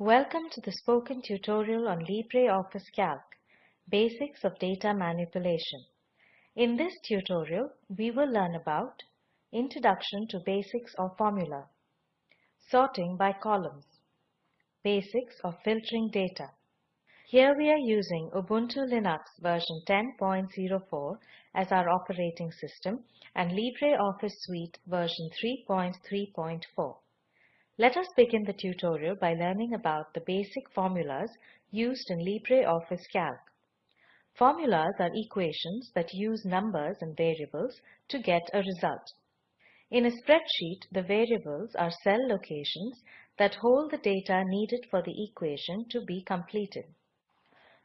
Welcome to the spoken tutorial on LibreOffice Calc, Basics of Data Manipulation. In this tutorial, we will learn about Introduction to Basics of Formula, Sorting by Columns, Basics of Filtering Data. Here we are using Ubuntu Linux version 10.04 as our operating system and LibreOffice Suite version 3.3.4. Let us begin the tutorial by learning about the basic formulas used in LibreOffice Calc. Formulas are equations that use numbers and variables to get a result. In a spreadsheet, the variables are cell locations that hold the data needed for the equation to be completed.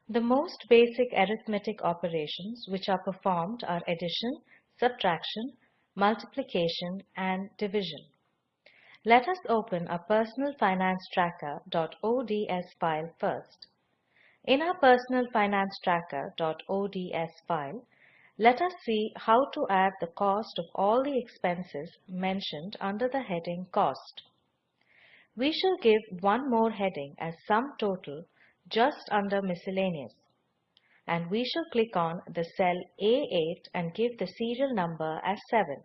The most basic arithmetic operations which are performed are addition, subtraction, multiplication, and division. Let us open a personal finance tracker.ods file first. In our personal finance tracker.ods file, let us see how to add the cost of all the expenses mentioned under the heading Cost. We shall give one more heading as Sum Total just under Miscellaneous. And we shall click on the cell A8 and give the serial number as 7.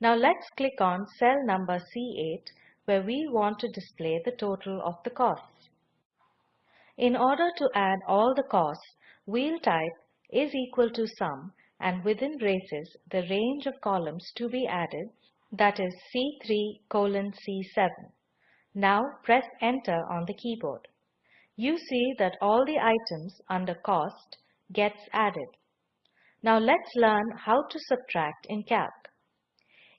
Now let's click on cell number C8 where we want to display the total of the costs. In order to add all the costs, we'll type is equal to sum and within braces the range of columns to be added that is C3 colon C7. Now press enter on the keyboard. You see that all the items under cost gets added. Now let's learn how to subtract in Calc.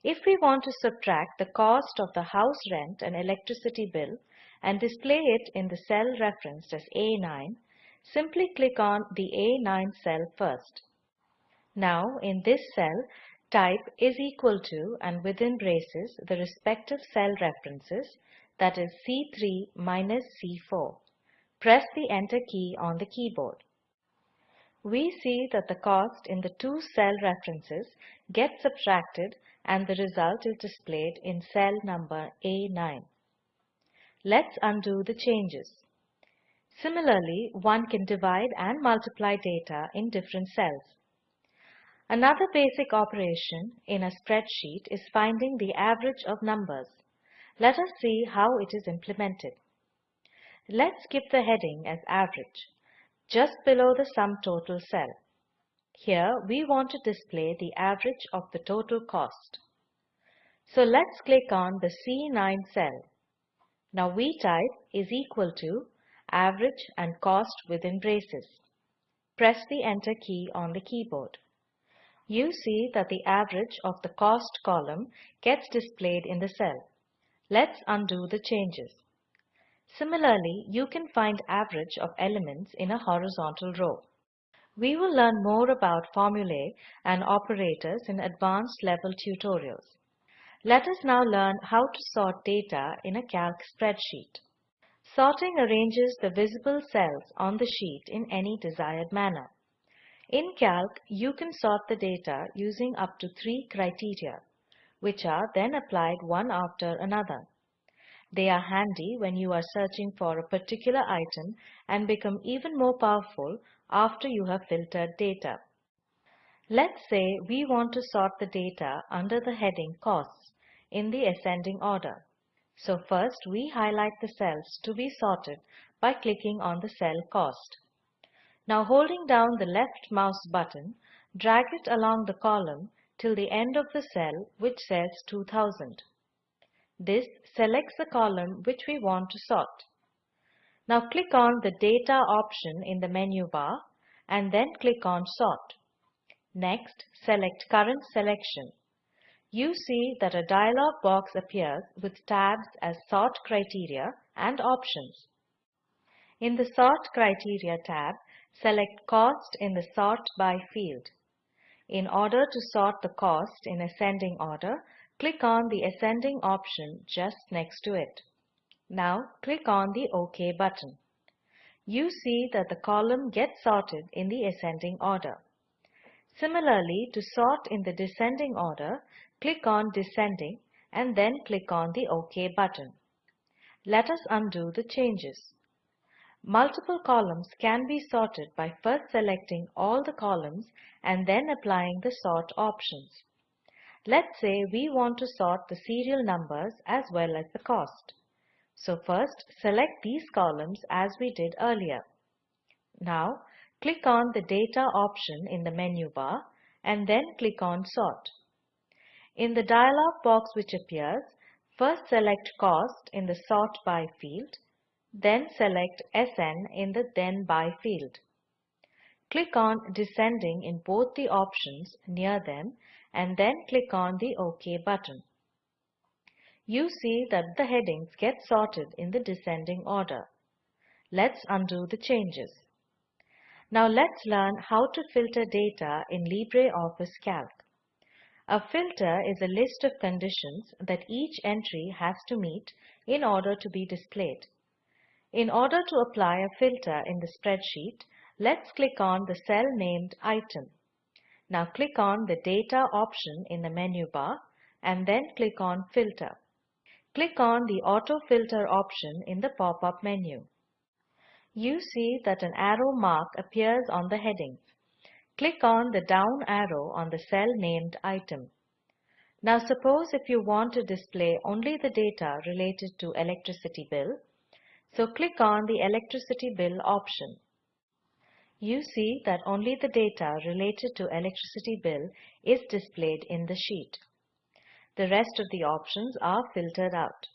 If we want to subtract the cost of the house rent and electricity bill and display it in the cell referenced as A9, simply click on the A9 cell first. Now in this cell, type is equal to and within braces the respective cell references that is C3 minus C4. Press the enter key on the keyboard. We see that the cost in the two cell references gets subtracted and the result is displayed in cell number A9. Let's undo the changes. Similarly, one can divide and multiply data in different cells. Another basic operation in a spreadsheet is finding the average of numbers. Let us see how it is implemented. Let's give the heading as average, just below the sum total cell. Here we want to display the average of the total cost. So let's click on the C9 cell. Now we type is equal to average and cost within braces. Press the enter key on the keyboard. You see that the average of the cost column gets displayed in the cell. Let's undo the changes. Similarly, you can find average of elements in a horizontal row. We will learn more about formulae and operators in advanced level tutorials. Let us now learn how to sort data in a calc spreadsheet. Sorting arranges the visible cells on the sheet in any desired manner. In Calc, you can sort the data using up to three criteria, which are then applied one after another. They are handy when you are searching for a particular item and become even more powerful after you have filtered data. Let's say we want to sort the data under the heading Costs in the ascending order. So first we highlight the cells to be sorted by clicking on the cell Cost. Now holding down the left mouse button, drag it along the column till the end of the cell which says 2000. This selects the column which we want to sort. Now click on the Data option in the menu bar and then click on Sort. Next, select Current Selection. You see that a dialog box appears with tabs as Sort Criteria and Options. In the Sort Criteria tab, select Cost in the Sort By field. In order to sort the cost in ascending order, Click on the ascending option just next to it. Now click on the OK button. You see that the column gets sorted in the ascending order. Similarly, to sort in the descending order, click on Descending and then click on the OK button. Let us undo the changes. Multiple columns can be sorted by first selecting all the columns and then applying the sort options. Let's say we want to sort the serial numbers as well as the cost. So first select these columns as we did earlier. Now click on the data option in the menu bar and then click on sort. In the dialog box which appears, first select cost in the sort by field then select SN in the Then By field. Click on Descending in both the options near them and then click on the OK button. You see that the headings get sorted in the descending order. Let's undo the changes. Now let's learn how to filter data in LibreOffice Calc. A filter is a list of conditions that each entry has to meet in order to be displayed. In order to apply a filter in the spreadsheet, let's click on the cell named Item. Now click on the Data option in the menu bar and then click on Filter. Click on the Auto Filter option in the pop-up menu. You see that an arrow mark appears on the heading. Click on the down arrow on the cell named Item. Now suppose if you want to display only the data related to electricity bill, so click on the electricity bill option. You see that only the data related to electricity bill is displayed in the sheet. The rest of the options are filtered out.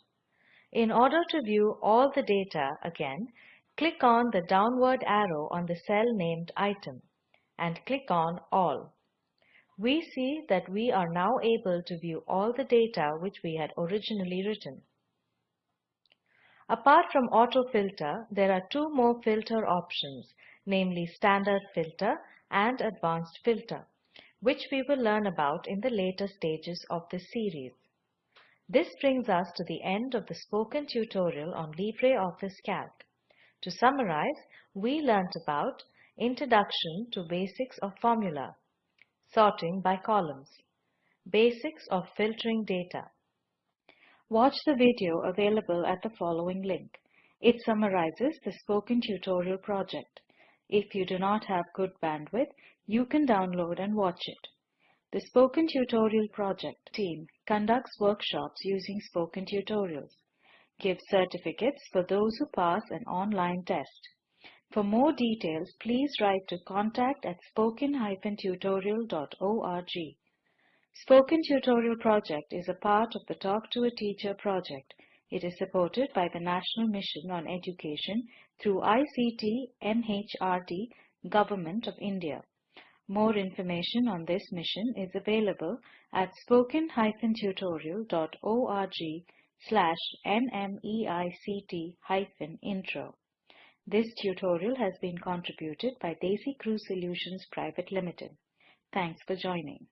In order to view all the data again, click on the downward arrow on the cell named item and click on All. We see that we are now able to view all the data which we had originally written. Apart from auto filter, there are two more filter options, namely standard filter and advanced filter, which we will learn about in the later stages of this series. This brings us to the end of the spoken tutorial on LibreOffice Calc. To summarize, we learnt about Introduction to Basics of Formula, Sorting by Columns, Basics of Filtering Data, Watch the video available at the following link. It summarizes the spoken tutorial project. If you do not have good bandwidth, you can download and watch it. The Spoken Tutorial Project team conducts workshops using spoken tutorials, gives certificates for those who pass an online test. For more details, please write to contact at spoken-tutorial.org. Spoken Tutorial Project is a part of the Talk to a Teacher project. It is supported by the National Mission on Education through ICT MHRD Government of India. More information on this mission is available at spoken-tutorial.org slash nmeict-intro. This tutorial has been contributed by DesiCrew Solutions Private Limited. Thanks for joining.